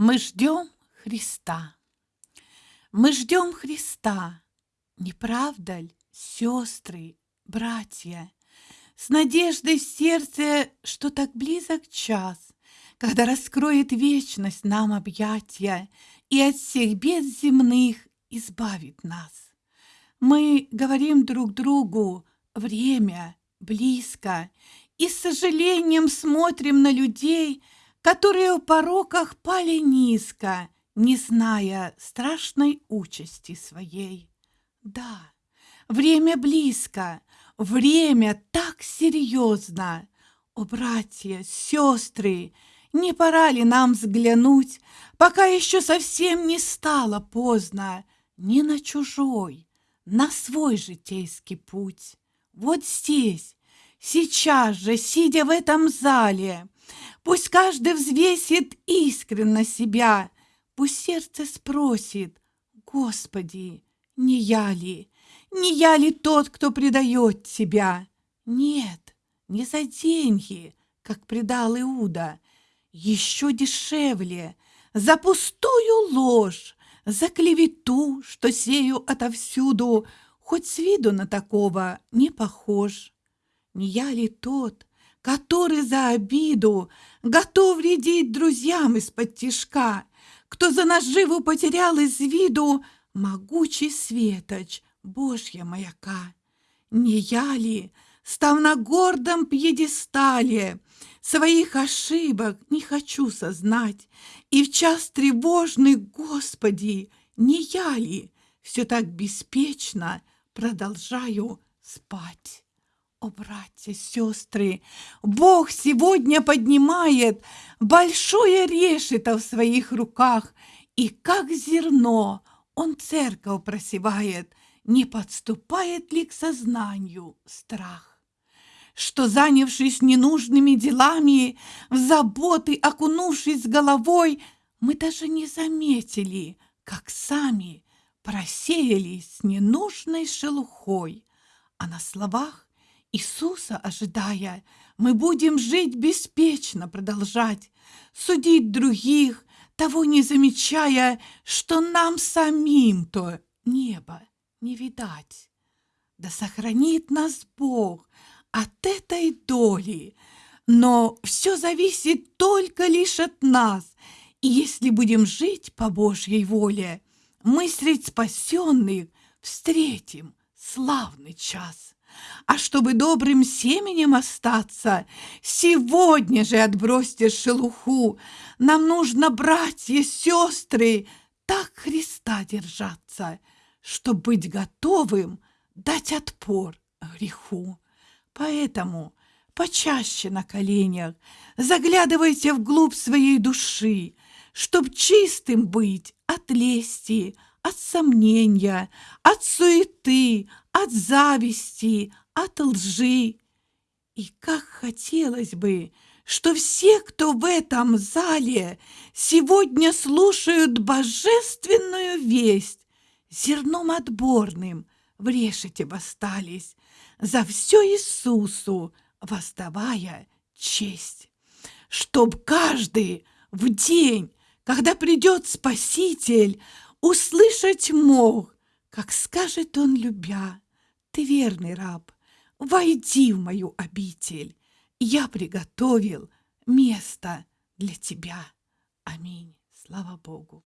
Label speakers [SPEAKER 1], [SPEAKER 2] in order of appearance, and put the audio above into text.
[SPEAKER 1] Мы ждем Христа. Мы ждем Христа. Не правда ли, сестры, братья? С надеждой в сердце, что так близок час, Когда раскроет вечность нам объятия И от всех бед земных избавит нас. Мы говорим друг другу, время близко, И с сожалением смотрим на людей — которые в пороках пали низко, не зная страшной участи своей. Да, время близко, время так серьезно. О, братья, сестры, не пора ли нам взглянуть, пока еще совсем не стало поздно, не на чужой, на свой житейский путь? Вот здесь, сейчас же, сидя в этом зале, Пусть каждый взвесит искренно себя, Пусть сердце спросит, Господи, не я ли, не я ли тот, кто предает тебя? Нет, не за деньги, как предал Иуда, еще дешевле, за пустую ложь, за клевету, что сею отовсюду, хоть с виду на такого не похож. Не я ли тот, который за обиду готов вредить друзьям из-под тишка, кто за наживу потерял из виду могучий светоч Божья маяка. Не я ли, став на гордом пьедестале, своих ошибок не хочу сознать, и в час тревожный, Господи, не я ли, все так беспечно продолжаю спать? О, братья, сестры, Бог сегодня поднимает большое решето в своих руках, и как зерно Он церковь просевает, не подступает ли к сознанию страх? Что, занявшись ненужными делами, в заботы окунувшись головой, мы даже не заметили, как сами просеялись ненужной шелухой, а на словах Иисуса ожидая, мы будем жить беспечно, продолжать, судить других, того не замечая, что нам самим-то небо не видать. Да сохранит нас Бог от этой доли, но все зависит только лишь от нас, и если будем жить по Божьей воле, мы средь спасенных встретим славный час. А чтобы добрым семенем остаться, сегодня же отбросьте шелуху. Нам нужно, братья, сестры, так Христа держаться, чтобы быть готовым дать отпор греху. Поэтому почаще на коленях заглядывайте вглубь своей души, чтоб чистым быть от лести, от сомнения, от суеты, от зависти, от лжи. И как хотелось бы, что все, кто в этом зале сегодня слушают божественную весть, зерном отборным в решете восстались, за все Иисусу воздавая честь. Чтоб каждый в день, когда придет Спаситель, услышать мог, как скажет он, любя, ты верный раб, войди в мою обитель, я приготовил место для тебя. Аминь. Слава Богу.